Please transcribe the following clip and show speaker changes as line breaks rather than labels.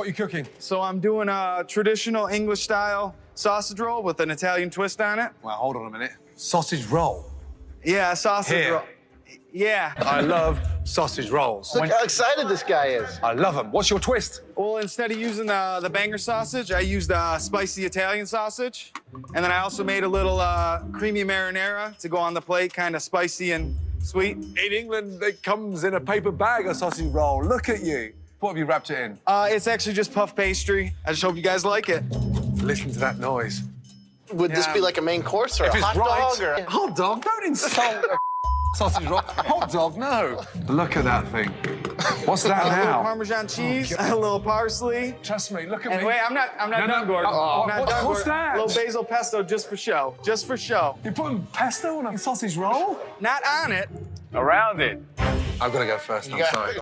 What are you cooking?
So I'm doing a traditional English style sausage roll with an Italian twist on it.
Well, hold on a minute. Sausage roll.
Yeah, sausage
Here.
roll. Yeah.
I love sausage rolls.
Look how excited this guy is.
I love them. What's your twist?
Well, instead of using the, the banger sausage, I used uh, spicy Italian sausage. And then I also made a little uh, creamy marinara to go on the plate, kind of spicy and sweet.
In England, it comes in a paper bag, a sausage roll. Look at you. What have you wrapped it in?
Uh, it's actually just puff pastry. I just hope you guys like it.
Listen to that noise.
Would this be like a main course or
If
a hot
right,
dog? Or...
hot dog. Don't insult a sausage roll. Hot dog, no. Look at that thing. What's that
A little
now?
Parmesan cheese, a little parsley.
Trust me. Look at
And
me.
wait, I'm not, I'm not
No, no,
Gordon.
oh,
I'm not
what-
done,
what's
Gordon.
that?
A little basil pesto just for show, just for show.
You're putting pesto on a sausage roll?
Not on it.
Around it.
I've got to go first. I'm
got-
sorry.